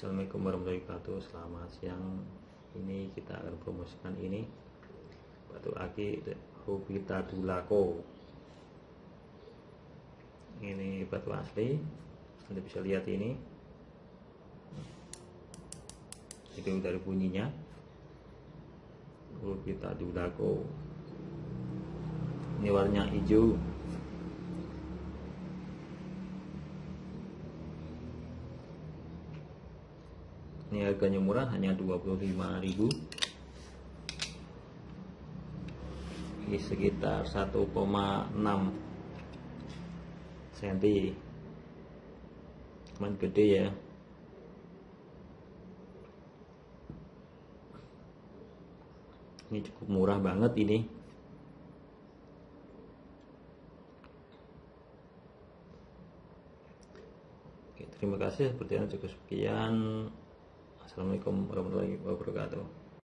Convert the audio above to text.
Assalamualaikum warahmatullahi wabarakatuh. Selamat siang. Ini kita akan promosikan ini. Batu aki Rubita Dulako. Ini batu asli. Anda bisa lihat ini. Itu dari bunyinya. Rubita Dulako. Ini warnanya hijau ini harganya murah hanya 25.000 ini sekitar 1,6 cm cuman gede ya. Ini cukup murah banget ini. Terima kasih. Sepertinya cukup sekian Assalamualaikum warahmatullahi wabarakatuh